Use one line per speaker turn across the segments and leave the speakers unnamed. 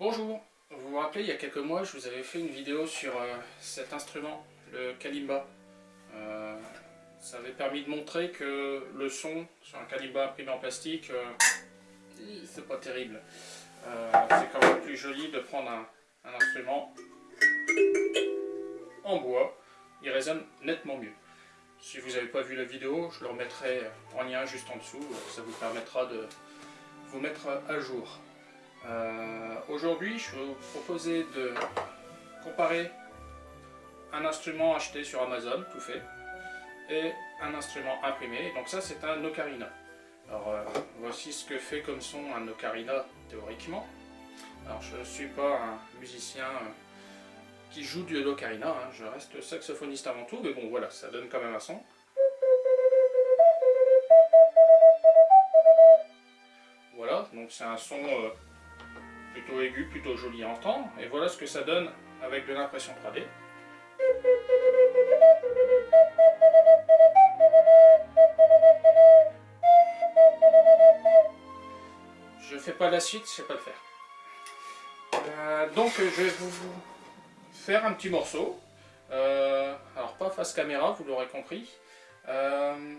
Bonjour, vous vous rappelez il y a quelques mois je vous avais fait une vidéo sur euh, cet instrument, le kalimba. Euh, ça avait permis de montrer que le son sur un kalimba imprimé en plastique, euh, c'est pas terrible. c'est quand même plus joli de prendre un, un, instrument en bois, il résonne nettement mieux. Si vous n'avez pas vu la vidéo, je le remettrai en lien juste en dessous, ça vous permettra de vous mettre à jour. Euh, aujourd'hui, je vais vous proposer de comparer un instrument acheté sur Amazon, tout fait, et un instrument imprimé. Donc ça, c'est un ocarina. Alors, euh, voici ce que fait comme son un ocarina, théoriquement. Alors, je ne suis pas un musicien euh, qui joue du l'ocarina, hein. je reste saxophoniste avant tout, mais bon, voilà, ça donne quand même un son. Voilà, donc c'est un son plutôt aigu, plutôt joli à entendre. Et voilà ce que ça donne avec de l'impression 3D. Je fais pas la suite, je sais pas le faire. Euh, donc je vais vous faire un petit morceau. Euh, alors pas face caméra, vous l'aurez compris. Euh,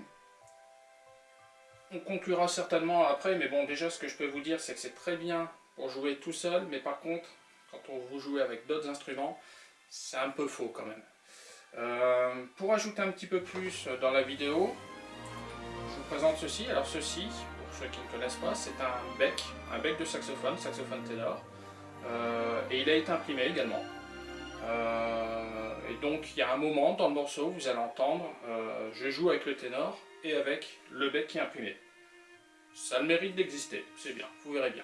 on conclura certainement après, mais bon déjà ce que je peux vous dire c'est que c'est très bien pour jouer tout seul, mais par contre, quand on vous joue avec d'autres instruments, c'est un peu faux quand même. Euh, pour ajouter un petit peu plus dans la vidéo, je vous présente ceci. Alors ceci, pour ceux qui ne connaissent pas, c'est un bec, un bec de saxophone, saxophone ténor, euh, et il a été imprimé également. Euh, et donc il y a un moment dans le morceau, vous allez entendre, je joue avec le ténor et avec le bec qui est imprimé. Ça a le mérite d'exister, c'est bien, vous verrez bien.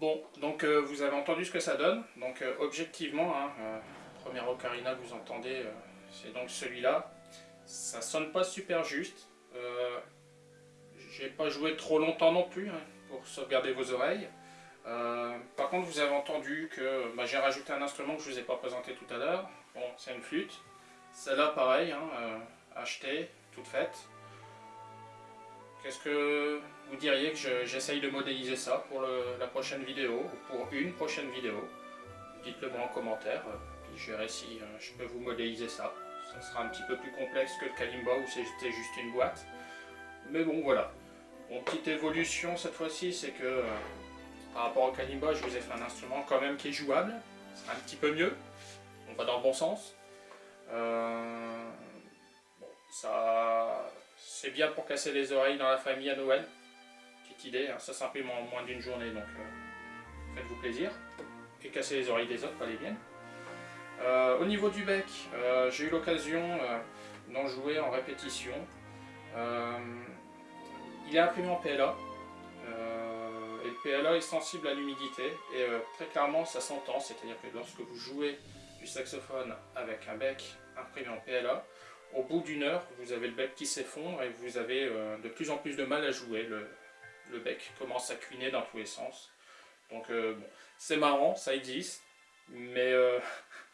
Bon, donc euh, vous avez entendu ce que ça donne. Donc euh, objectivement, hein, euh, premier ocarina que vous entendez, c'est donc celui-là. Ça sonne pas super juste. J'ai pas joué trop longtemps non plus hein, pour sauvegarder vos oreilles. par contre, vous avez entendu que bah, j'ai rajouté un instrument que je vous ai pas présenté tout à l'heure. Bon, c'est une flûte. Celle-là, pareil, hein, achetée, toute faite. Qu'est-ce que vous diriez que j'essaye de modéliser ça pour la prochaine vidéo, ou pour une prochaine vidéo? Dites-le moi en commentaire, euh, puis je verrai si euh, je peux vous modéliser ça. Ça sera un petit peu plus complexe que le Kalimba où c'était juste une boîte. Mais bon, voilà. Mon petite évolution cette fois-ci, c'est que euh, par rapport au Kalimba, je vous ai fait un instrument quand même qui est jouable. C'est un petit peu mieux. On va dans le bon sens. C'est bien pour casser les oreilles dans la famille à Noël. Petite idée, hein. ça s'imprime en moins d'une journée, donc euh, faites-vous plaisir. Et casser les oreilles des autres, pas les miennes. Euh, au niveau du bec, euh, j'ai eu l'occasion d'en jouer en répétition. il est imprimé en PLA. et le PLA est sensible à l'humidité. Et très clairement, ça s'entend. C'est-à-dire que lorsque vous jouez du saxophone avec un bec imprimé en PLA, au bout d'une heure, vous avez le bec qui s'effondre et vous avez euh, de plus en plus de mal à jouer. Le, bec commence à cuiner dans tous les sens. Donc euh, bon, c'est marrant, ça existe, mais euh,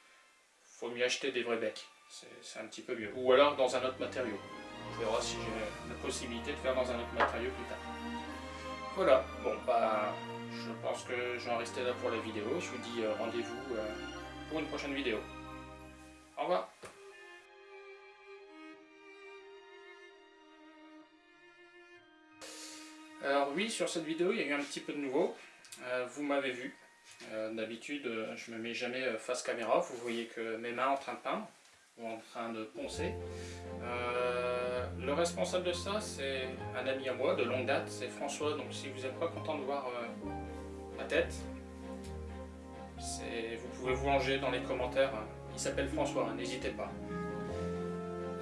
faut mieux acheter des vrais becs. C'est un petit peu mieux. Ou alors dans un autre matériau. On verra si j'ai la possibilité de faire dans un autre matériau plus tard. Voilà, bon bah je pense que je vais en rester là pour la vidéo. Je vous dis rendez-vous pour une prochaine vidéo. Au revoir Alors oui, sur cette vidéo, il y a eu un petit peu de nouveau. Euh, vous m'avez vu. Euh, d'habitude, euh, je ne me mets jamais face caméra. Vous voyez que mes mains en train de peindre ou en train de poncer. le responsable de ça, c'est un ami à moi de longue date, c'est François. Donc si vous n'êtes pas content de voir ma tête, Vous pouvez vous ranger dans les commentaires. Il s'appelle François, n'hésitez pas.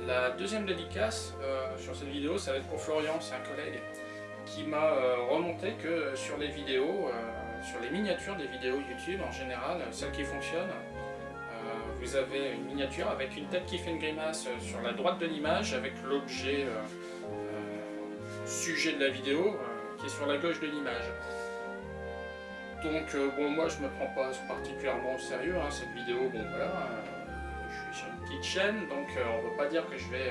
La deuxième dédicace sur cette vidéo, ça va être pour Florian, c'est un collègue qui m'a euh, remonté que sur les vidéos, euh, sur les miniatures des vidéos YouTube en général, celles qui fonctionnent, vous avez une miniature avec une tête qui fait une grimace sur la droite de l'image avec l'objet sujet de la vidéo qui est sur la gauche de l'image. Donc bon moi je me prends pas particulièrement au sérieux, hein, cette vidéo, bon voilà, je suis sur une petite chaîne, donc on ne peut pas dire que je vais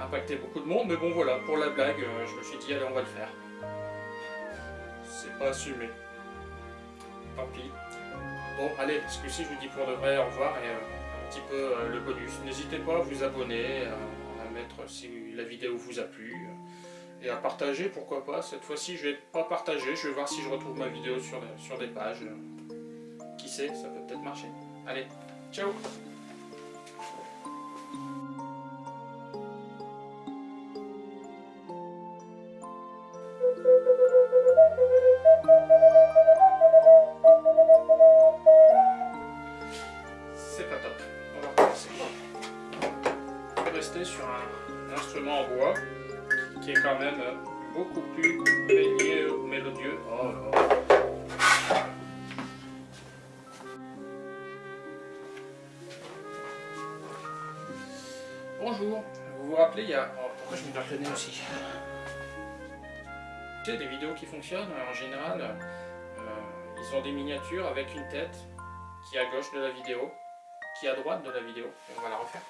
impacter beaucoup de monde, mais bon voilà, pour la blague, euh, je me suis dit allez on va le faire. C'est pas assumé. Tant pis. Bon allez, parce que si je vous dis pour de vrai au revoir et euh, un petit peu euh, le bonus. N'hésitez pas à vous abonner, à mettre si la vidéo vous a plu, et à partager, pourquoi pas. Cette fois-ci je vais pas partager, je vais voir si je retrouve ma vidéo sur, sur des pages. Qui sait, ça peut peut-être marcher. Allez, ciao On va recommencer. Je vais rester sur un instrument en bois qui est quand même beaucoup plus mélodieux. Oh, Bonjour, vous vous rappelez, il y a... Oh, pourquoi je me le aussi tu sais, des vidéos qui fonctionnent, en général, euh, ils ont des miniatures avec une tête qui est à gauche de la vidéo, qui à droite de la vidéo. on va la refaire.